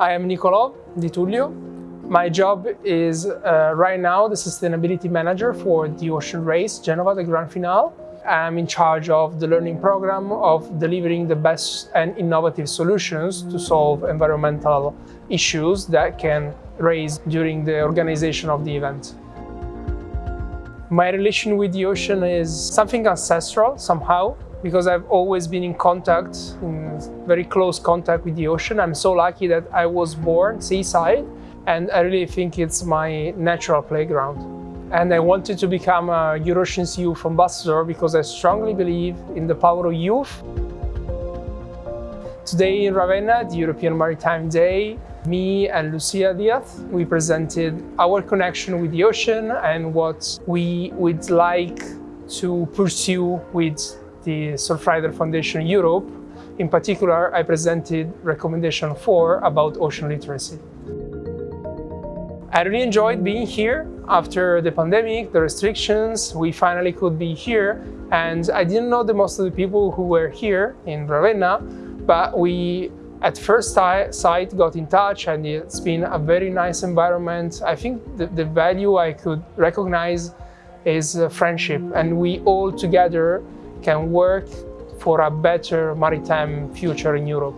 I am Nicolò Di Tullio. My job is uh, right now the sustainability manager for the ocean race, Genova, the Grand Finale. I'm in charge of the learning program of delivering the best and innovative solutions to solve environmental issues that can raise during the organization of the event. My relation with the ocean is something ancestral somehow because I've always been in contact, in very close contact with the ocean. I'm so lucky that I was born seaside and I really think it's my natural playground. And I wanted to become a EU4Ocean Youth Ambassador because I strongly believe in the power of youth. Today in Ravenna, the European Maritime Day, me and Lucia Diaz, we presented our connection with the ocean and what we would like to pursue with the Surfrider Foundation Europe. In particular, I presented recommendation four about ocean literacy. I really enjoyed being here after the pandemic, the restrictions, we finally could be here. And I didn't know the most of the people who were here in Ravenna, but we at first sight got in touch and it's been a very nice environment. I think the, the value I could recognize is uh, friendship and we all together can work for a better maritime future in Europe.